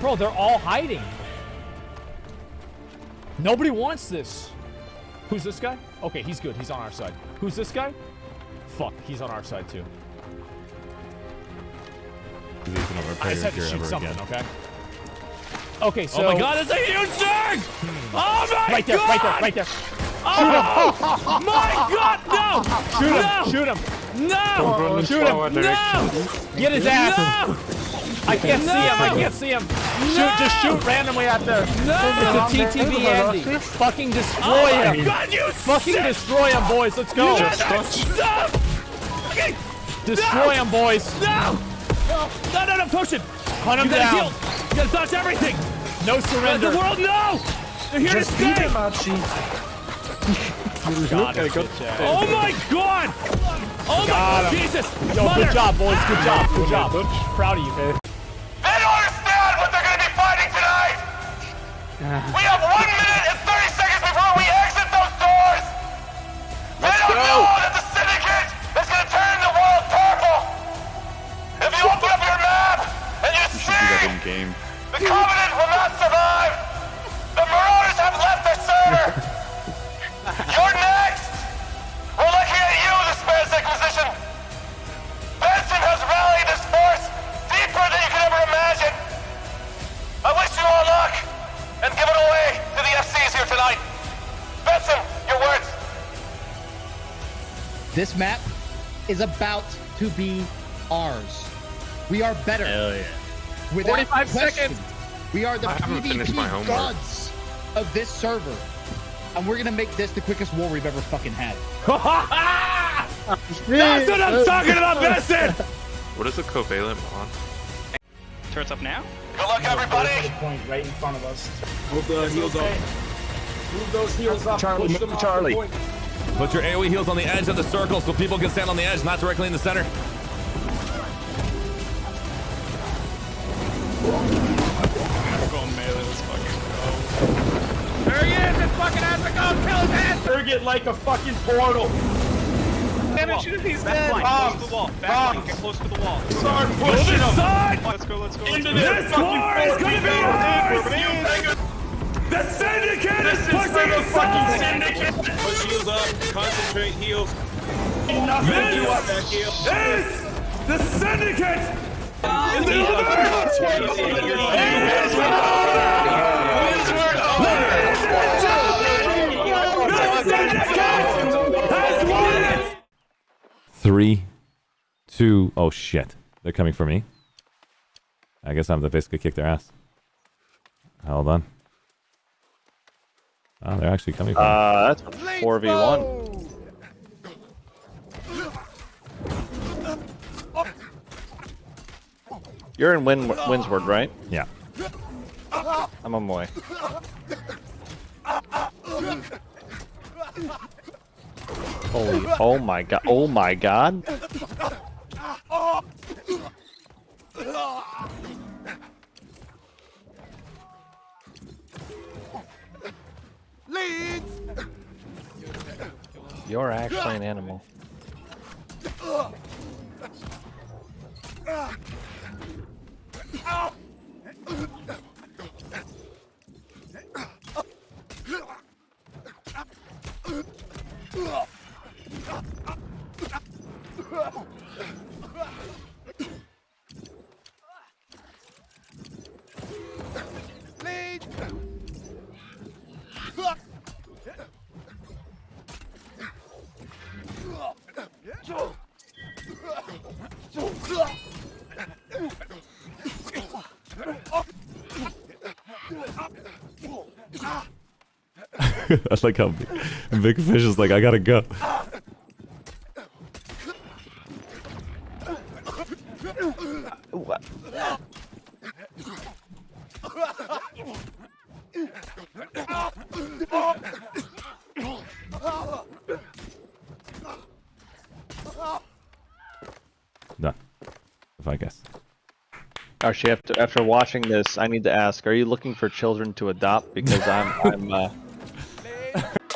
Bro, they're all hiding. Nobody wants this. Who's this guy? Okay, he's good. He's on our side. Who's this guy? Fuck, he's on our side too. I just had to shoot something, again. okay? Okay, so... Oh my god, that's a huge thing! Hmm. Oh my god! Right there, right there, right there. Oh my god, no! Shoot him, no! shoot him. No! Shoot him. No! Get his ass. No! I can't see him, I can't see him. Shoot, just shoot randomly out there. No! It's a TTV Andy. Fucking destroy Oh my him. god, you Fucking sick- destroy him, boys. Let's go. Stop! Okay. Destroy him, boys. No! No, no, no, potion! Hunt him You gotta down. heal! You gotta dodge everything! No Let surrender. the world know! They're here Just to beat stay! him, Archie. Got him, bitch ass. Oh my god! Oh my him. Jesus! Yo, Mother! good job, boys. Good job. Good job. Proud of you. They don't understand what they're going to be fighting tonight! We have one minute This map is about to be ours. We are better. Hell yeah. Without 45 question. seconds. We are the haven't finished my PvP gods of this server. And we're gonna make this the quickest war we've ever fucking had. That's what I'm talking about, Benson! What is a covalent bond? Turrets up now? Good luck, everybody. Point right in front of us. Move the heals up. Move those heals up. Charlie, push move them off Charlie. The point. Put your AoE heals on the edge of the circle so people can stand on the edge, not directly in the center. There he is! It's fucking has! Kill his ass! Trigger it like a fucking portal. Damage it if he's dead! Bombs. Close to the wall. Back Bombs. get close to the wall. Start pushing them. Side! Let's go, let's go, Into go. their This war is gonna be go ours! in for you, nigga. The Syndicate This is is for the fucking aside! syndicate. Push heals up. Concentrate heals. Nothing to do up This that heel. is the Syndicate! In the Three, two, oh shit. They're coming for me. I guess I have to basically kick their ass. Hold on. Oh, they're actually coming for me. Uh, that's a 4v1. You're in Win Windsward, right? Yeah. I'm on my way. Holy, oh my god, oh my god. You're actually an animal. I like how Big Fish is like, I gotta go. I guess. Actually, after after watching this, I need to ask: Are you looking for children to adopt? Because I'm I'm uh,